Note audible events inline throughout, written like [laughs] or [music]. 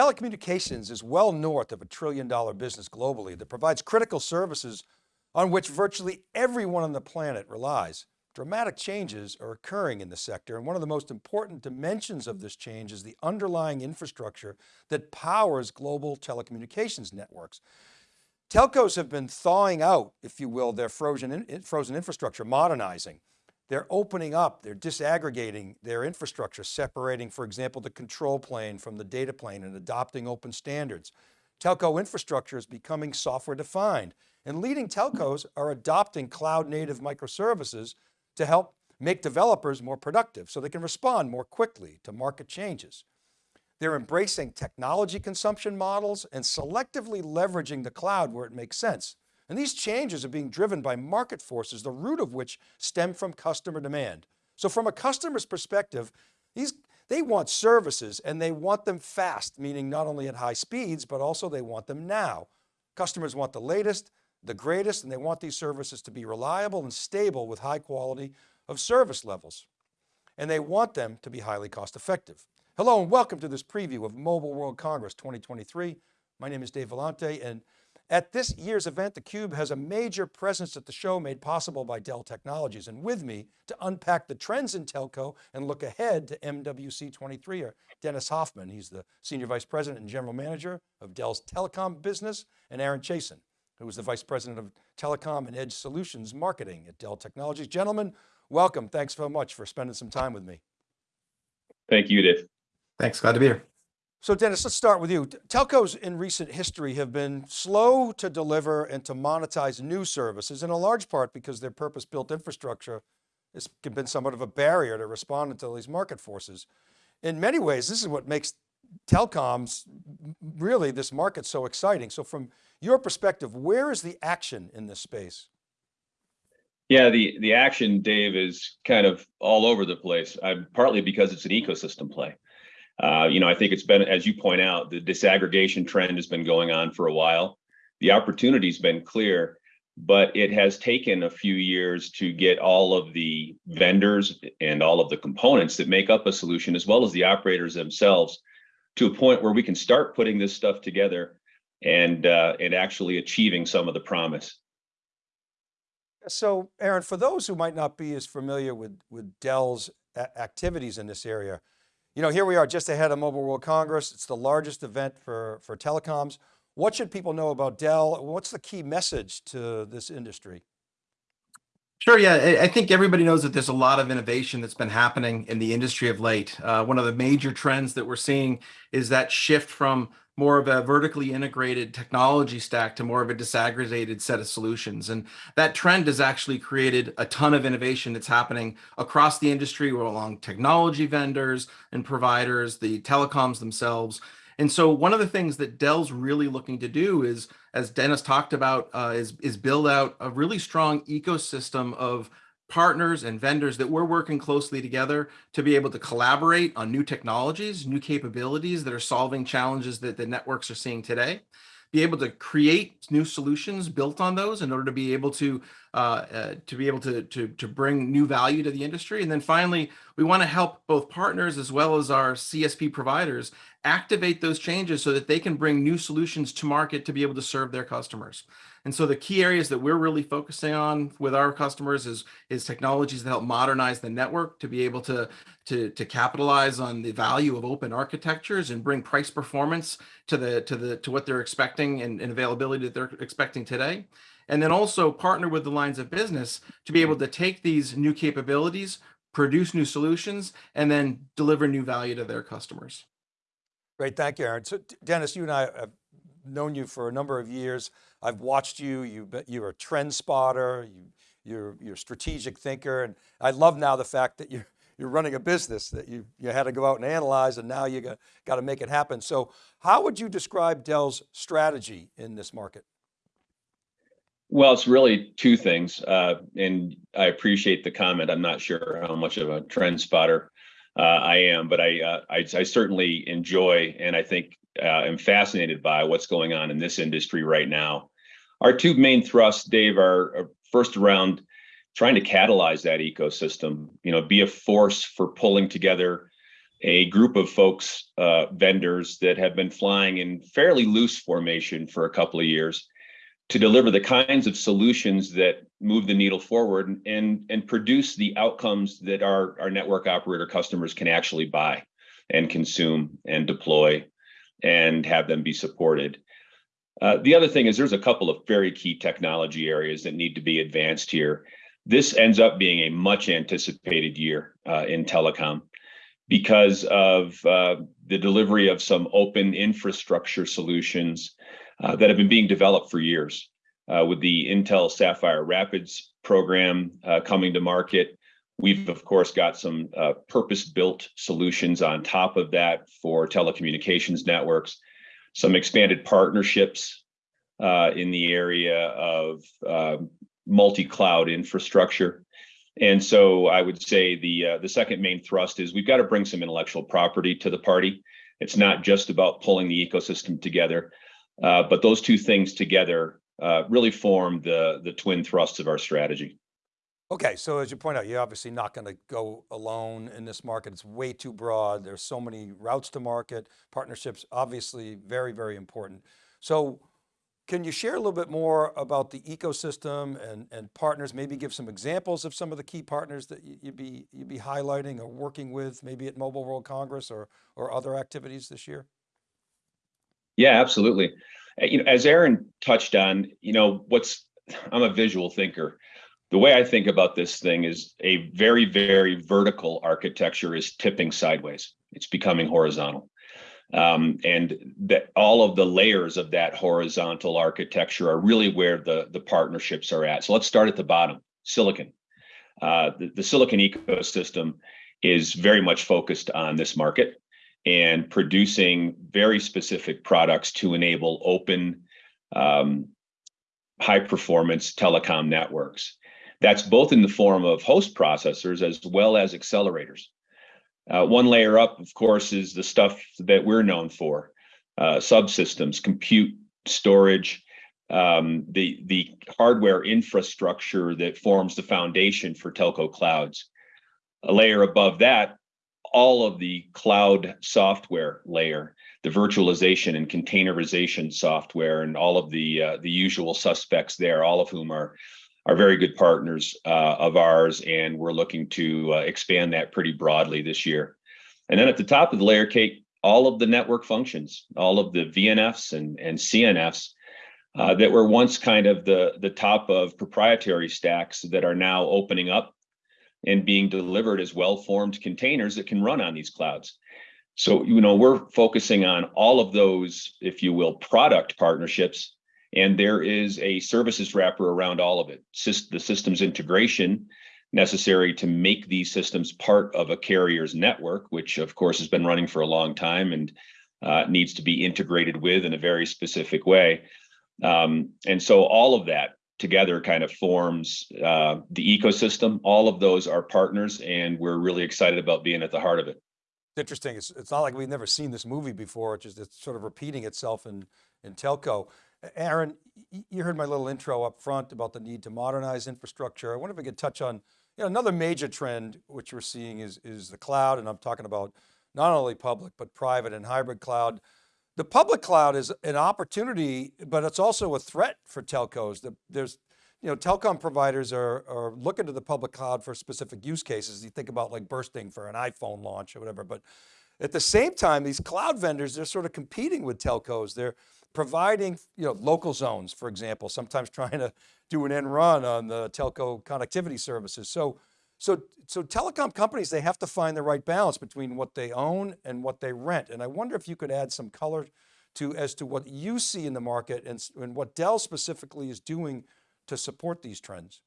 Telecommunications is well north of a trillion dollar business globally that provides critical services on which virtually everyone on the planet relies. Dramatic changes are occurring in the sector and one of the most important dimensions of this change is the underlying infrastructure that powers global telecommunications networks. Telcos have been thawing out, if you will, their frozen, frozen infrastructure, modernizing. They're opening up, they're disaggregating their infrastructure, separating, for example, the control plane from the data plane and adopting open standards. Telco infrastructure is becoming software defined and leading telcos are adopting cloud native microservices to help make developers more productive so they can respond more quickly to market changes. They're embracing technology consumption models and selectively leveraging the cloud where it makes sense. And these changes are being driven by market forces, the root of which stem from customer demand. So from a customer's perspective, these, they want services and they want them fast, meaning not only at high speeds, but also they want them now. Customers want the latest, the greatest, and they want these services to be reliable and stable with high quality of service levels. And they want them to be highly cost effective. Hello and welcome to this preview of Mobile World Congress 2023. My name is Dave Vellante and at this year's event, theCUBE has a major presence at the show made possible by Dell Technologies. And with me to unpack the trends in telco and look ahead to MWC 23 are Dennis Hoffman. He's the Senior Vice President and General Manager of Dell's Telecom business and Aaron Chaisson, who is the Vice President of Telecom and Edge Solutions Marketing at Dell Technologies. Gentlemen, welcome. Thanks so much for spending some time with me. Thank you, Dave. Thanks, glad to be here. So Dennis, let's start with you. Telcos in recent history have been slow to deliver and to monetize new services in a large part because their purpose-built infrastructure has been somewhat of a barrier to responding to these market forces. In many ways, this is what makes telecoms, really this market so exciting. So from your perspective, where is the action in this space? Yeah, the, the action, Dave, is kind of all over the place, uh, partly because it's an ecosystem play. Uh, you know, I think it's been, as you point out, the disaggregation trend has been going on for a while. The opportunity's been clear, but it has taken a few years to get all of the vendors and all of the components that make up a solution, as well as the operators themselves, to a point where we can start putting this stuff together and uh, and actually achieving some of the promise. So, Aaron, for those who might not be as familiar with with Dell's activities in this area, you know, here we are just ahead of Mobile World Congress. It's the largest event for, for telecoms. What should people know about Dell? What's the key message to this industry? Sure, yeah, I think everybody knows that there's a lot of innovation that's been happening in the industry of late. Uh, one of the major trends that we're seeing is that shift from more of a vertically integrated technology stack to more of a disaggregated set of solutions. And that trend has actually created a ton of innovation that's happening across the industry along technology vendors and providers, the telecoms themselves. And so one of the things that Dell's really looking to do is, as Dennis talked about, uh, is, is build out a really strong ecosystem of partners and vendors that we're working closely together to be able to collaborate on new technologies, new capabilities that are solving challenges that the networks are seeing today, be able to create new solutions built on those in order to be able to uh, uh, to be able to, to, to bring new value to the industry. And then finally, we want to help both partners as well as our CSP providers activate those changes so that they can bring new solutions to market to be able to serve their customers. And so the key areas that we're really focusing on with our customers is, is technologies that help modernize the network to be able to, to, to capitalize on the value of open architectures and bring price performance to the to the to what they're expecting and, and availability that they're expecting today. And then also partner with the lines of business to be able to take these new capabilities, produce new solutions, and then deliver new value to their customers. Great, thank you, Aaron. So Dennis, you and I have known you for a number of years. I've watched you, you you're a trend spotter, you, you're, you're a strategic thinker. And I love now the fact that you're, you're running a business that you, you had to go out and analyze and now you got, got to make it happen. So how would you describe Dell's strategy in this market? Well, it's really two things. Uh, and I appreciate the comment. I'm not sure how much of a trend spotter I am, but I, uh, I, I, certainly enjoy and I think uh, am fascinated by what's going on in this industry right now. Our two main thrusts, Dave, are, are first around trying to catalyze that ecosystem, you know, be a force for pulling together a group of folks, uh, vendors that have been flying in fairly loose formation for a couple of years to deliver the kinds of solutions that move the needle forward and, and produce the outcomes that our, our network operator customers can actually buy and consume and deploy and have them be supported. Uh, the other thing is there's a couple of very key technology areas that need to be advanced here. This ends up being a much anticipated year uh, in telecom because of uh, the delivery of some open infrastructure solutions uh, that have been being developed for years. Uh, with the Intel Sapphire Rapids program uh, coming to market, we've of course got some uh, purpose-built solutions on top of that for telecommunications networks, some expanded partnerships uh, in the area of multi-cloud infrastructure. And so I would say the uh, the second main thrust is we've got to bring some intellectual property to the party. It's not just about pulling the ecosystem together, uh, but those two things together uh, really form the the twin thrusts of our strategy. Okay, so as you point out, you're obviously not going to go alone in this market. It's way too broad. There's so many routes to market, partnerships, obviously very, very important. So can you share a little bit more about the ecosystem and, and partners, maybe give some examples of some of the key partners that you'd be, you'd be highlighting or working with maybe at Mobile World Congress or, or other activities this year? Yeah, absolutely. Uh, you know, as Aaron touched on, you know, what's, I'm a visual thinker. The way I think about this thing is a very, very vertical architecture is tipping sideways. It's becoming horizontal. Um, and that all of the layers of that horizontal architecture are really where the, the partnerships are at. So let's start at the bottom, silicon. Uh, the, the silicon ecosystem is very much focused on this market and producing very specific products to enable open um, high performance telecom networks. That's both in the form of host processors as well as accelerators. Uh, one layer up, of course, is the stuff that we're known for, uh, subsystems, compute, storage, um, the, the hardware infrastructure that forms the foundation for telco clouds. A layer above that, all of the cloud software layer, the virtualization and containerization software, and all of the uh, the usual suspects there, all of whom are are very good partners uh, of ours, and we're looking to uh, expand that pretty broadly this year. And then at the top of the layer cake, all of the network functions, all of the VNFs and, and CNFs uh, that were once kind of the, the top of proprietary stacks that are now opening up and being delivered as well-formed containers that can run on these clouds. So, you know, we're focusing on all of those, if you will, product partnerships and there is a services wrapper around all of it. the systems integration necessary to make these systems part of a carrier's network, which of course has been running for a long time and uh, needs to be integrated with in a very specific way. Um, and so all of that together kind of forms uh, the ecosystem. All of those are partners and we're really excited about being at the heart of it. It's interesting. It's, it's not like we've never seen this movie before. It's just it's sort of repeating itself in, in telco. Aaron, you heard my little intro up front about the need to modernize infrastructure. I wonder if we could touch on you know, another major trend which we're seeing is, is the cloud, and I'm talking about not only public, but private and hybrid cloud. The public cloud is an opportunity, but it's also a threat for telcos. The, there's, you know, telecom providers are, are looking to the public cloud for specific use cases. You think about like bursting for an iPhone launch or whatever, but at the same time, these cloud vendors, they're sort of competing with telcos. They're, providing you know, local zones, for example, sometimes [laughs] trying to do an end run on the telco connectivity services. So, so, so telecom companies, they have to find the right balance between what they own and what they rent. And I wonder if you could add some color to as to what you see in the market and, and what Dell specifically is doing to support these trends.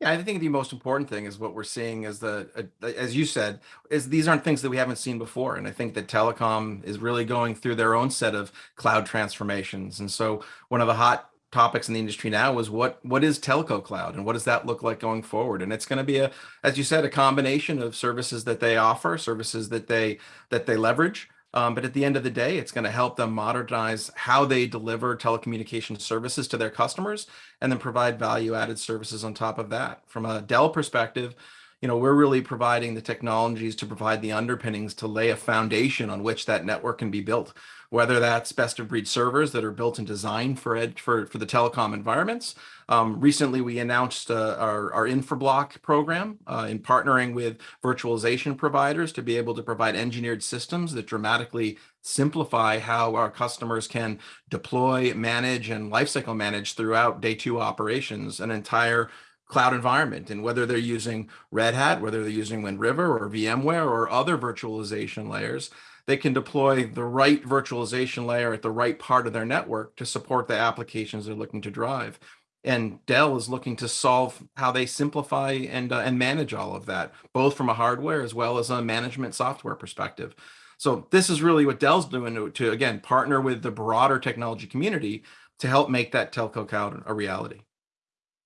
Yeah, I think the most important thing is what we're seeing is the, uh, as you said, is these aren't things that we haven't seen before. And I think that telecom is really going through their own set of cloud transformations. And so one of the hot topics in the industry now is what what is telco cloud and what does that look like going forward and it's going to be a as you said a combination of services that they offer services that they that they leverage um, but at the end of the day, it's going to help them modernize how they deliver telecommunication services to their customers and then provide value added services on top of that. From a Dell perspective, you know, we're really providing the technologies to provide the underpinnings to lay a foundation on which that network can be built. Whether that's best of breed servers that are built and designed for for, for the telecom environments. Um, recently, we announced uh, our, our Infrablock program uh, in partnering with virtualization providers to be able to provide engineered systems that dramatically simplify how our customers can deploy, manage, and lifecycle manage throughout day two operations an entire cloud environment. And whether they're using Red Hat, whether they're using Wind River or VMware or other virtualization layers, they can deploy the right virtualization layer at the right part of their network to support the applications they're looking to drive. And Dell is looking to solve how they simplify and uh, and manage all of that, both from a hardware as well as a management software perspective. So this is really what Dell's doing to, to again partner with the broader technology community to help make that telco cloud a reality.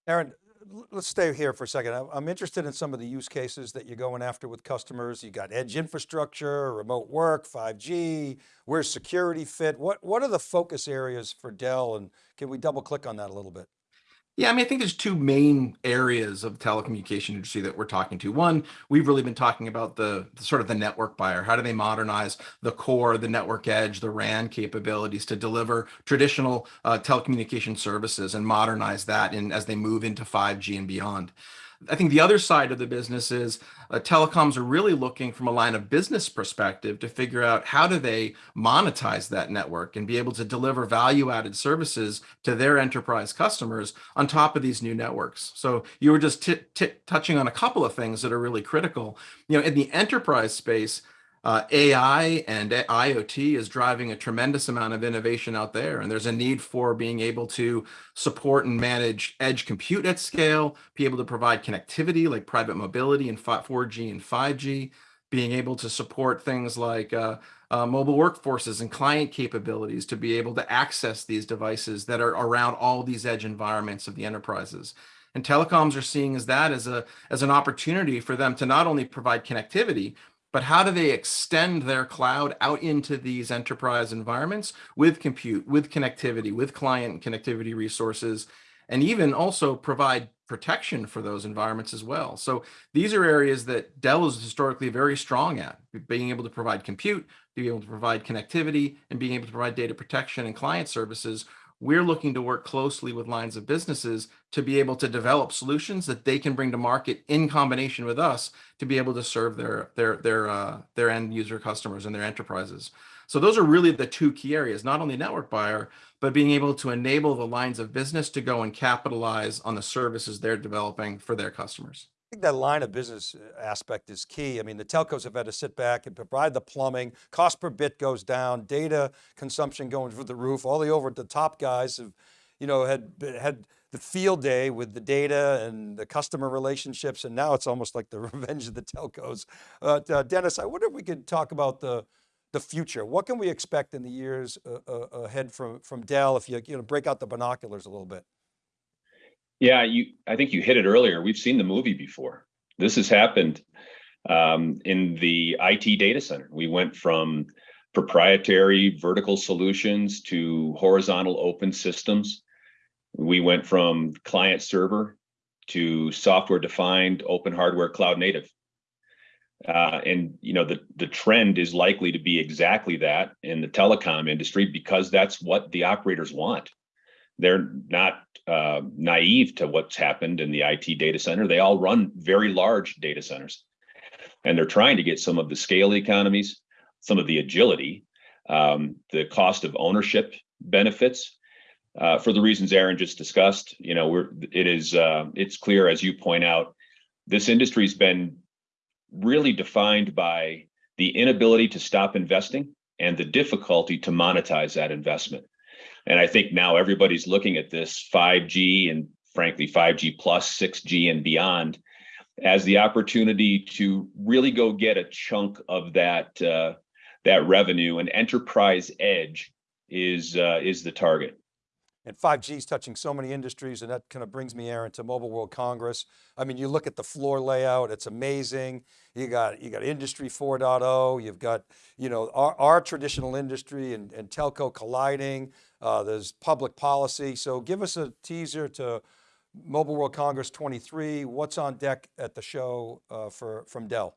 Aaron, let's stay here for a second. I'm interested in some of the use cases that you're going after with customers. You got edge infrastructure, remote work, 5G, where's security fit? What, what are the focus areas for Dell? And can we double click on that a little bit? Yeah, I mean, I think there's two main areas of telecommunication industry that we're talking to. One, we've really been talking about the, the, sort of the network buyer. How do they modernize the core, the network edge, the RAN capabilities to deliver traditional uh, telecommunication services and modernize that in as they move into 5G and beyond. I think the other side of the business is uh, telecoms are really looking from a line of business perspective to figure out how do they monetize that network and be able to deliver value added services to their enterprise customers on top of these new networks. So you were just touching on a couple of things that are really critical. You know, in the enterprise space, uh, AI and IoT is driving a tremendous amount of innovation out there. And there's a need for being able to support and manage edge compute at scale, be able to provide connectivity like private mobility and 4G and 5G, being able to support things like uh, uh, mobile workforces and client capabilities to be able to access these devices that are around all these edge environments of the enterprises. And telecoms are seeing as that as a as an opportunity for them to not only provide connectivity, but how do they extend their cloud out into these enterprise environments with compute, with connectivity, with client connectivity resources, and even also provide protection for those environments as well. So these are areas that Dell is historically very strong at, being able to provide compute, being able to provide connectivity, and being able to provide data protection and client services we're looking to work closely with lines of businesses to be able to develop solutions that they can bring to market in combination with us to be able to serve their their their uh, their end user customers and their enterprises. So those are really the two key areas, not only network buyer, but being able to enable the lines of business to go and capitalize on the services they're developing for their customers. I think that line of business uh, aspect is key. I mean, the telcos have had to sit back and provide the plumbing, cost per bit goes down, data consumption going through the roof. All the over the top guys have, you know, had, had the field day with the data and the customer relationships. And now it's almost like the [laughs] revenge of the telcos. Uh, uh, Dennis, I wonder if we could talk about the, the future. What can we expect in the years uh, uh ahead from, from Dell if you, you know, break out the binoculars a little bit? Yeah, you. I think you hit it earlier. We've seen the movie before. This has happened um, in the IT data center. We went from proprietary vertical solutions to horizontal open systems. We went from client server to software defined open hardware cloud native. Uh, and you know the the trend is likely to be exactly that in the telecom industry because that's what the operators want they're not uh, naive to what's happened in the IT data center. They all run very large data centers, and they're trying to get some of the scale economies, some of the agility, um, the cost of ownership benefits. Uh, for the reasons Aaron just discussed, you know, we're it is uh, it's clear as you point out, this industry's been really defined by the inability to stop investing and the difficulty to monetize that investment. And I think now everybody's looking at this 5G and frankly 5G plus 6G and beyond as the opportunity to really go get a chunk of that uh, that revenue and enterprise edge is uh, is the target. And 5G is touching so many industries and that kind of brings me, Aaron, to Mobile World Congress. I mean, you look at the floor layout, it's amazing. You got, you got industry 4.0, you've got, you know, our, our traditional industry and, and telco colliding. Uh, there's public policy. So give us a teaser to Mobile World Congress 23. What's on deck at the show uh, for from Dell?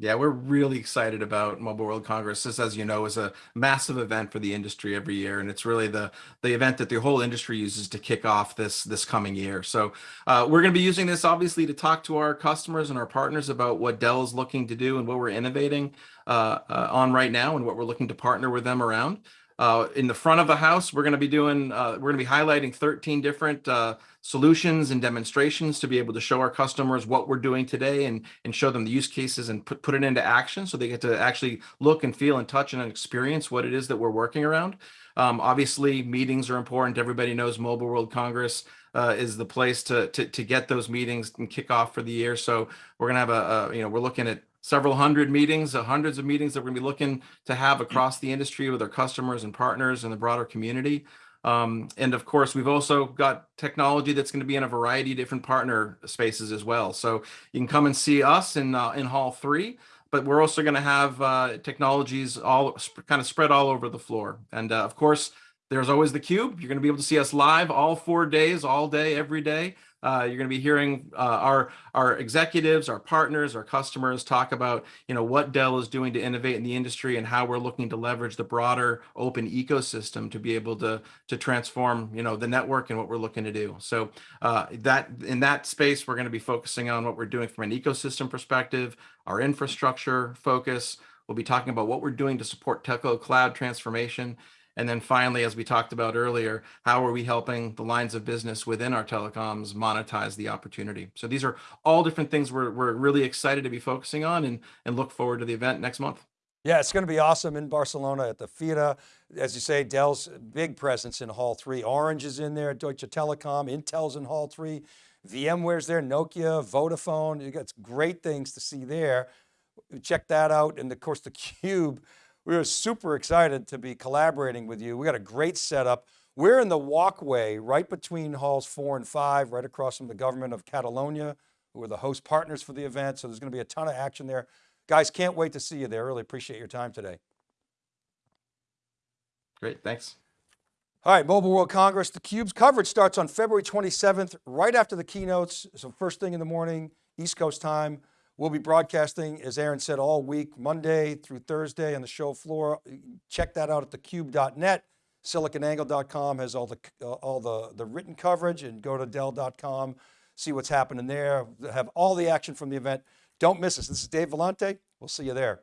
Yeah, we're really excited about Mobile World Congress. This, as you know, is a massive event for the industry every year, and it's really the the event that the whole industry uses to kick off this this coming year. So uh, we're going to be using this obviously to talk to our customers and our partners about what Dell is looking to do and what we're innovating uh, uh, on right now, and what we're looking to partner with them around. Uh, in the front of the house, we're going to be doing, uh, we're going to be highlighting 13 different uh, solutions and demonstrations to be able to show our customers what we're doing today and, and show them the use cases and put, put it into action so they get to actually look and feel and touch and experience what it is that we're working around. Um, obviously, meetings are important. Everybody knows Mobile World Congress uh, is the place to, to to get those meetings and kick off for the year. So we're gonna have a, a you know we're looking at several hundred meetings, uh, hundreds of meetings that we're gonna be looking to have across the industry with our customers and partners and the broader community. Um, and of course, we've also got technology that's going to be in a variety of different partner spaces as well. So you can come and see us in uh, in Hall Three, but we're also going to have uh, technologies all kind of spread all over the floor. And uh, of course, there's always the cube. You're going to be able to see us live all four days, all day, every day. Uh, you're going to be hearing uh, our our executives, our partners, our customers talk about you know what Dell is doing to innovate in the industry and how we're looking to leverage the broader open ecosystem to be able to to transform you know the network and what we're looking to do. So uh, that in that space, we're going to be focusing on what we're doing from an ecosystem perspective, our infrastructure focus. We'll be talking about what we're doing to support telco cloud transformation and then finally, as we talked about earlier, how are we helping the lines of business within our telecoms monetize the opportunity? So these are all different things we're, we're really excited to be focusing on and, and look forward to the event next month. Yeah, it's going to be awesome in Barcelona at the FIRA. As you say, Dell's big presence in Hall 3. Orange is in there, Deutsche Telekom, Intel's in Hall 3, VMware's there, Nokia, Vodafone. You got great things to see there. Check that out. And of course, the Cube we are super excited to be collaborating with you. We got a great setup. We're in the walkway right between halls four and five, right across from the government of Catalonia, who are the host partners for the event. So there's going to be a ton of action there. Guys, can't wait to see you there. Really appreciate your time today. Great, thanks. All right, Mobile World Congress, the Cube's coverage starts on February 27th, right after the keynotes. So first thing in the morning, East Coast time. We'll be broadcasting, as Aaron said, all week, Monday through Thursday on the show floor. Check that out at thecube.net. SiliconAngle.com has all the uh, all the, the written coverage and go to Dell.com, see what's happening there, have all the action from the event. Don't miss us. This is Dave Vellante. We'll see you there.